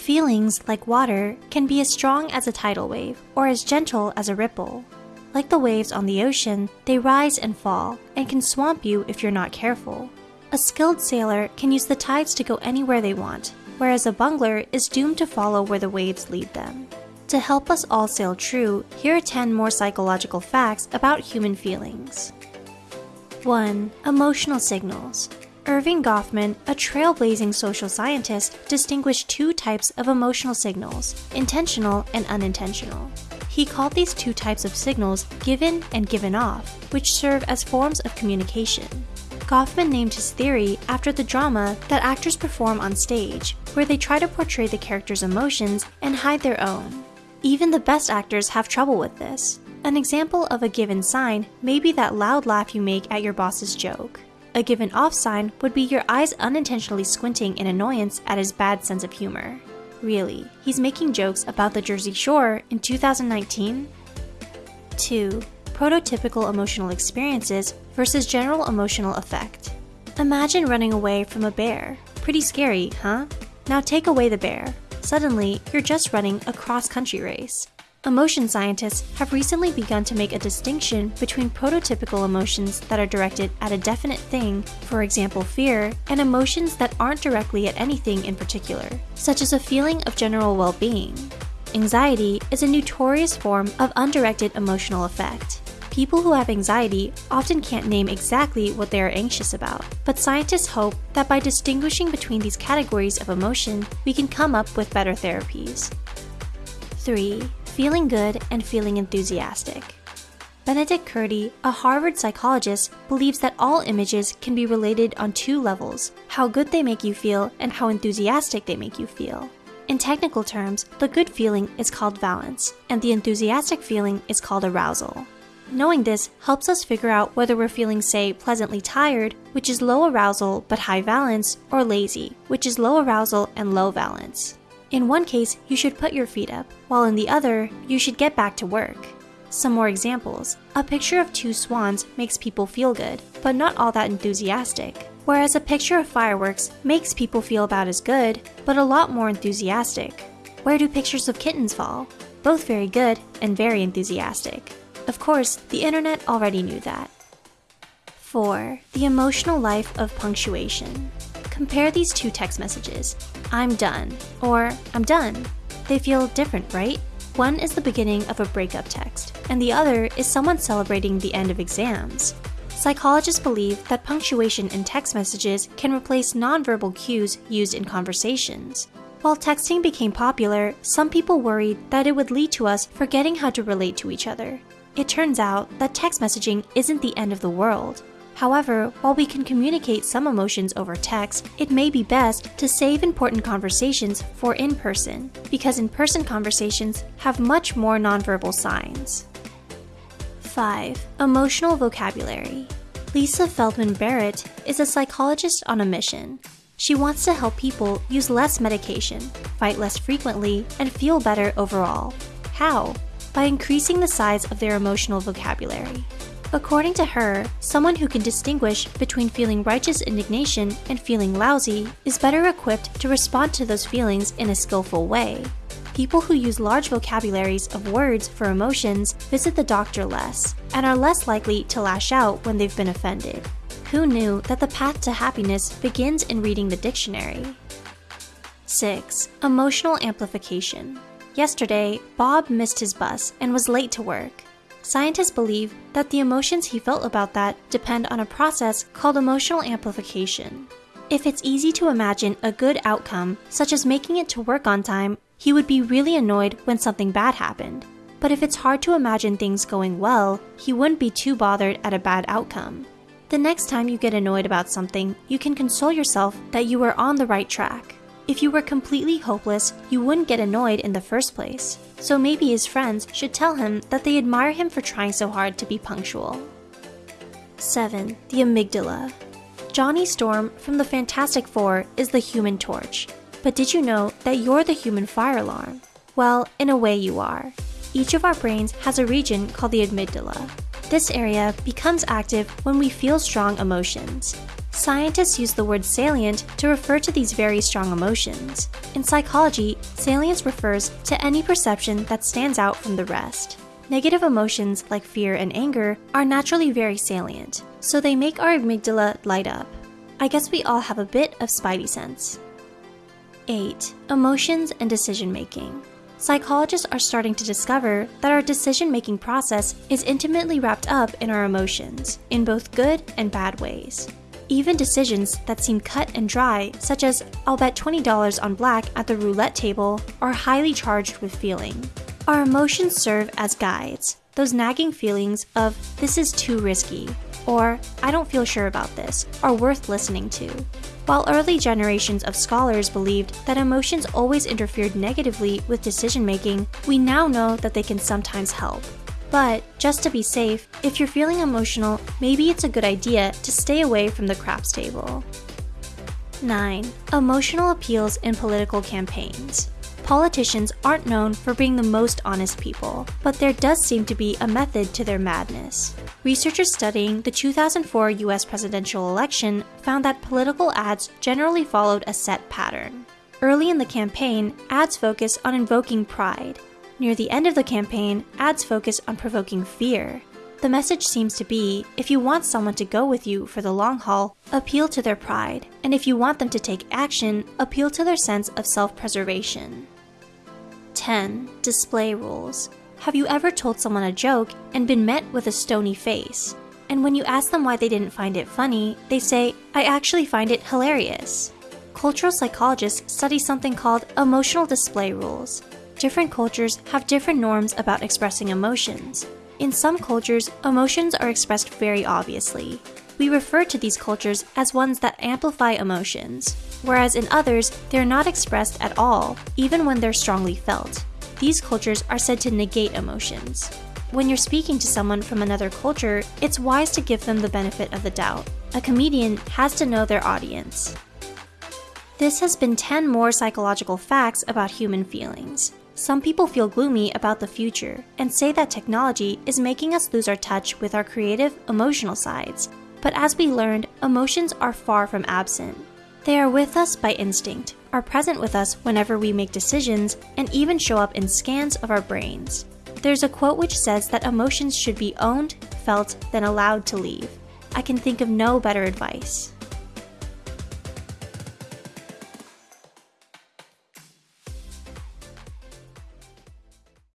Feelings, like water, can be as strong as a tidal wave or as gentle as a ripple. Like the waves on the ocean, they rise and fall and can swamp you if you're not careful. A skilled sailor can use the tides to go anywhere they want, whereas a bungler is doomed to follow where the waves lead them. To help us all sail true, here are 10 more psychological facts about human feelings. 1. Emotional signals. Erving Goffman, a trailblazing social scientist, distinguished two types of emotional signals intentional and unintentional. He called these two types of signals given and given off, which serve as forms of communication. Goffman named his theory after the drama that actors perform on stage, where they try to portray the character's emotions and hide their own. Even the best actors have trouble with this. An example of a given sign may be that loud laugh you make at your boss's joke. A given off sign would be your eyes unintentionally squinting in annoyance at his bad sense of humor. Really, he's making jokes about the Jersey Shore in 2019? 2 prototypical emotional experiences versus general emotional effect. Imagine running away from a bear. Pretty scary, huh? Now take away the bear. Suddenly, you're just running a cross-country race. Emotion scientists have recently begun to make a distinction between prototypical emotions that are directed at a definite thing, for example fear, and emotions that aren't directly at anything in particular, such as a feeling of general well-being. Anxiety is a notorious form of undirected emotional effect. People who have anxiety often can't name exactly what they are anxious about, but scientists hope that by distinguishing between these categories of emotion, we can come up with better therapies. 3. Feeling good and feeling enthusiastic. Benedict Curti, a Harvard psychologist, believes that all images can be related on two levels how good they make you feel and how enthusiastic they make you feel. In technical terms, the good feeling is called valence, and the enthusiastic feeling is called arousal. Knowing this helps us figure out whether we're feeling, say, pleasantly tired, which is low arousal but high valence, or lazy, which is low arousal and low valence. In one case, you should put your feet up, while in the other, you should get back to work. Some more examples. A picture of two swans makes people feel good, but not all that enthusiastic. Whereas a picture of fireworks makes people feel about as good, but a lot more enthusiastic. Where do pictures of kittens fall? Both very good and very enthusiastic. Of course, the internet already knew that. 4. The emotional life of punctuation. Compare these two text messages I'm done or I'm done. They feel different, right? One is the beginning of a breakup text, and the other is someone celebrating the end of exams. Psychologists believe that punctuation in text messages can replace nonverbal cues used in conversations. While texting became popular, some people worried that it would lead to us forgetting how to relate to each other. It turns out that text messaging isn't the end of the world. However, while we can communicate some emotions over text, it may be best to save important conversations for in person, because in person conversations have much more nonverbal signs. 5. Emotional vocabulary. Lisa Feldman Barrett is a psychologist on a mission. She wants to help people use less medication, fight less frequently, and feel better overall. How? by increasing the size of their emotional vocabulary. According to her, someone who can distinguish between feeling righteous indignation and feeling lousy is better equipped to respond to those feelings in a skillful way. People who use large vocabularies of words for emotions visit the doctor less and are less likely to lash out when they've been offended. Who knew that the path to happiness begins in reading the dictionary? 6. Emotional amplification. Yesterday, Bob missed his bus and was late to work. Scientists believe that the emotions he felt about that depend on a process called emotional amplification. If it's easy to imagine a good outcome, such as making it to work on time, he would be really annoyed when something bad happened. But if it's hard to imagine things going well, he wouldn't be too bothered at a bad outcome. The next time you get annoyed about something, you can console yourself that you were on the right track. If you were completely hopeless, you wouldn't get annoyed in the first place. So maybe his friends should tell him that they admire him for trying so hard to be punctual. 7. The amygdala. Johnny Storm from the Fantastic Four is the human torch. But did you know that you're the human fire alarm? Well, in a way you are. Each of our brains has a region called the amygdala. This area becomes active when we feel strong emotions. Scientists use the word salient to refer to these very strong emotions. In psychology, salience refers to any perception that stands out from the rest. Negative emotions like fear and anger are naturally very salient, so they make our amygdala light up. I guess we all have a bit of spidey sense. 8. Emotions and decision making. Psychologists are starting to discover that our decision making process is intimately wrapped up in our emotions, in both good and bad ways. Even decisions that seem cut and dry, such as I'll bet $20 on black at the roulette table, are highly charged with feeling. Our emotions serve as guides, those nagging feelings of this is too risky, or I don't feel sure about this, are worth listening to. While early generations of scholars believed that emotions always interfered negatively with decision making, we now know that they can sometimes help. But, just to be safe, if you're feeling emotional, maybe it's a good idea to stay away from the craps table. 9. Emotional appeals in political campaigns politicians aren't known for being the most honest people, but there does seem to be a method to their madness. Researchers studying the 2004 US presidential election found that political ads generally followed a set pattern. Early in the campaign, ads focus on invoking pride. Near the end of the campaign, ads focus on provoking fear. The message seems to be if you want someone to go with you for the long haul, appeal to their pride, and if you want them to take action, appeal to their sense of self preservation. 10. Display rules. Have you ever told someone a joke and been met with a stony face? And when you ask them why they didn't find it funny, they say, I actually find it hilarious. Cultural psychologists study something called emotional display rules. Different cultures have different norms about expressing emotions. In some cultures, emotions are expressed very obviously. We refer to these cultures as ones that amplify emotions whereas in others, they're not expressed at all, even when they're strongly felt. These cultures are said to negate emotions. When you're speaking to someone from another culture, it's wise to give them the benefit of the doubt. A comedian has to know their audience. This has been 10 more psychological facts about human feelings. Some people feel gloomy about the future and say that technology is making us lose our touch with our creative, emotional sides. But as we learned, emotions are far from absent. They are with us by instinct, are present with us whenever we make decisions, and even show up in scans of our brains. There's a quote which says that emotions should be owned, felt, then allowed to leave. I can think of no better advice.